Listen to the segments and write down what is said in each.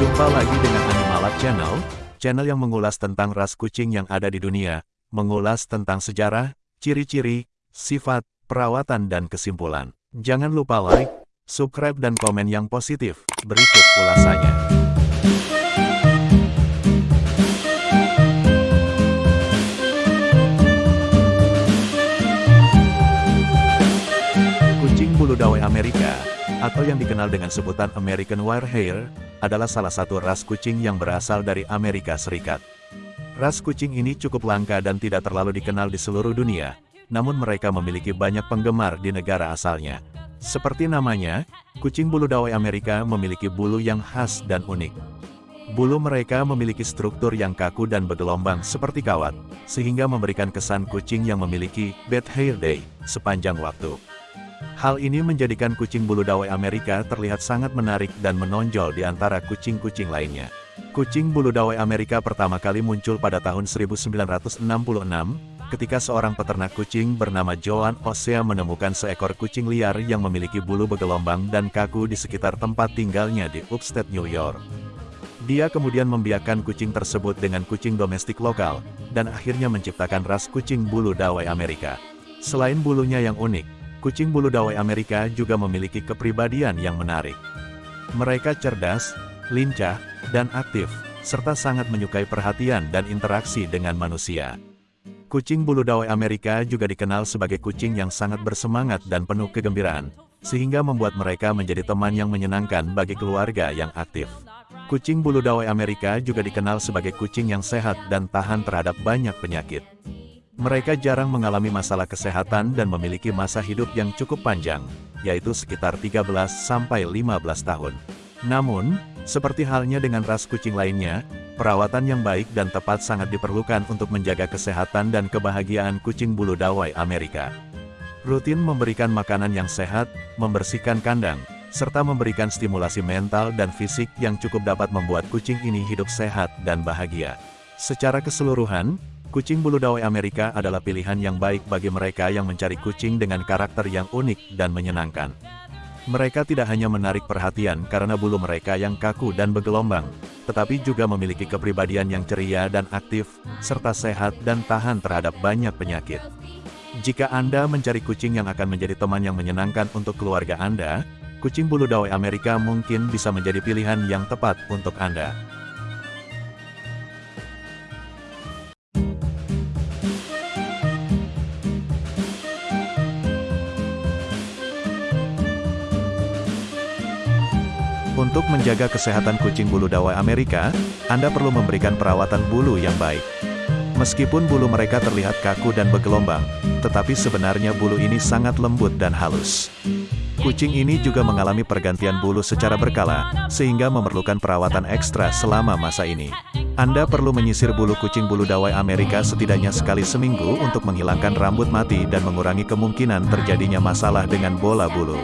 Jumpa lagi dengan Animalab Channel, channel yang mengulas tentang ras kucing yang ada di dunia, mengulas tentang sejarah, ciri-ciri, sifat, perawatan dan kesimpulan. Jangan lupa like, subscribe dan komen yang positif. Berikut ulasannya. Kucing bulu dawai Amerika, atau yang dikenal dengan sebutan American Wirehair, adalah salah satu ras kucing yang berasal dari Amerika Serikat. Ras kucing ini cukup langka dan tidak terlalu dikenal di seluruh dunia, namun mereka memiliki banyak penggemar di negara asalnya. Seperti namanya, kucing bulu dawai Amerika memiliki bulu yang khas dan unik. Bulu mereka memiliki struktur yang kaku dan bergelombang seperti kawat, sehingga memberikan kesan kucing yang memiliki bad hair day sepanjang waktu. Hal ini menjadikan kucing bulu dawai Amerika terlihat sangat menarik dan menonjol di antara kucing-kucing lainnya. Kucing bulu dawai Amerika pertama kali muncul pada tahun 1966, ketika seorang peternak kucing bernama Joan Osea menemukan seekor kucing liar yang memiliki bulu bergelombang dan kaku di sekitar tempat tinggalnya di Upstate New York. Dia kemudian membiarkan kucing tersebut dengan kucing domestik lokal, dan akhirnya menciptakan ras kucing bulu dawai Amerika. Selain bulunya yang unik, Kucing bulu dawai Amerika juga memiliki kepribadian yang menarik. Mereka cerdas, lincah, dan aktif, serta sangat menyukai perhatian dan interaksi dengan manusia. Kucing bulu dawai Amerika juga dikenal sebagai kucing yang sangat bersemangat dan penuh kegembiraan, sehingga membuat mereka menjadi teman yang menyenangkan bagi keluarga yang aktif. Kucing bulu dawai Amerika juga dikenal sebagai kucing yang sehat dan tahan terhadap banyak penyakit. Mereka jarang mengalami masalah kesehatan dan memiliki masa hidup yang cukup panjang, yaitu sekitar 13-15 tahun. Namun, seperti halnya dengan ras kucing lainnya, perawatan yang baik dan tepat sangat diperlukan untuk menjaga kesehatan dan kebahagiaan kucing bulu dawai Amerika. Rutin memberikan makanan yang sehat, membersihkan kandang, serta memberikan stimulasi mental dan fisik yang cukup dapat membuat kucing ini hidup sehat dan bahagia. Secara keseluruhan, Kucing bulu dawai Amerika adalah pilihan yang baik bagi mereka yang mencari kucing dengan karakter yang unik dan menyenangkan. Mereka tidak hanya menarik perhatian karena bulu mereka yang kaku dan bergelombang, tetapi juga memiliki kepribadian yang ceria dan aktif, serta sehat dan tahan terhadap banyak penyakit. Jika Anda mencari kucing yang akan menjadi teman yang menyenangkan untuk keluarga Anda, kucing bulu dawai Amerika mungkin bisa menjadi pilihan yang tepat untuk Anda. Untuk menjaga kesehatan kucing bulu dawai Amerika, Anda perlu memberikan perawatan bulu yang baik. Meskipun bulu mereka terlihat kaku dan bergelombang, tetapi sebenarnya bulu ini sangat lembut dan halus. Kucing ini juga mengalami pergantian bulu secara berkala, sehingga memerlukan perawatan ekstra selama masa ini. Anda perlu menyisir bulu kucing bulu dawai Amerika setidaknya sekali seminggu untuk menghilangkan rambut mati dan mengurangi kemungkinan terjadinya masalah dengan bola bulu.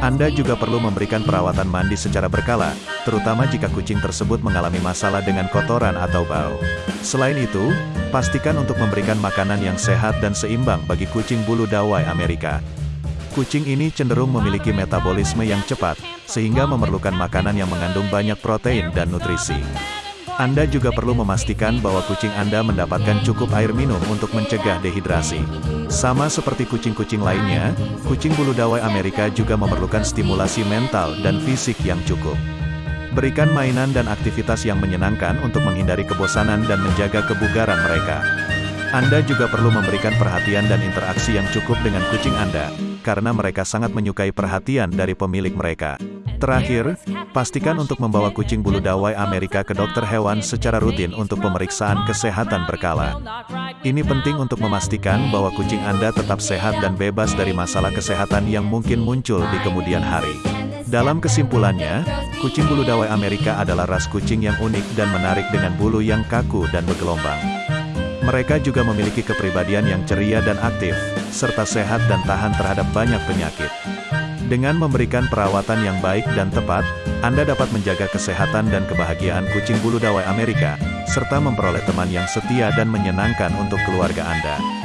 Anda juga perlu memberikan perawatan mandi secara berkala, terutama jika kucing tersebut mengalami masalah dengan kotoran atau bau. Selain itu, pastikan untuk memberikan makanan yang sehat dan seimbang bagi kucing bulu dawai Amerika. Kucing ini cenderung memiliki metabolisme yang cepat, sehingga memerlukan makanan yang mengandung banyak protein dan nutrisi. Anda juga perlu memastikan bahwa kucing Anda mendapatkan cukup air minum untuk mencegah dehidrasi. Sama seperti kucing-kucing lainnya, kucing bulu dawai Amerika juga memerlukan stimulasi mental dan fisik yang cukup. Berikan mainan dan aktivitas yang menyenangkan untuk menghindari kebosanan dan menjaga kebugaran mereka. Anda juga perlu memberikan perhatian dan interaksi yang cukup dengan kucing Anda, karena mereka sangat menyukai perhatian dari pemilik mereka. Terakhir, pastikan untuk membawa kucing bulu dawai Amerika ke dokter hewan secara rutin untuk pemeriksaan kesehatan berkala. Ini penting untuk memastikan bahwa kucing Anda tetap sehat dan bebas dari masalah kesehatan yang mungkin muncul di kemudian hari. Dalam kesimpulannya, kucing bulu dawai Amerika adalah ras kucing yang unik dan menarik dengan bulu yang kaku dan bergelombang. Mereka juga memiliki kepribadian yang ceria dan aktif, serta sehat dan tahan terhadap banyak penyakit. Dengan memberikan perawatan yang baik dan tepat, Anda dapat menjaga kesehatan dan kebahagiaan kucing bulu dawai Amerika, serta memperoleh teman yang setia dan menyenangkan untuk keluarga Anda.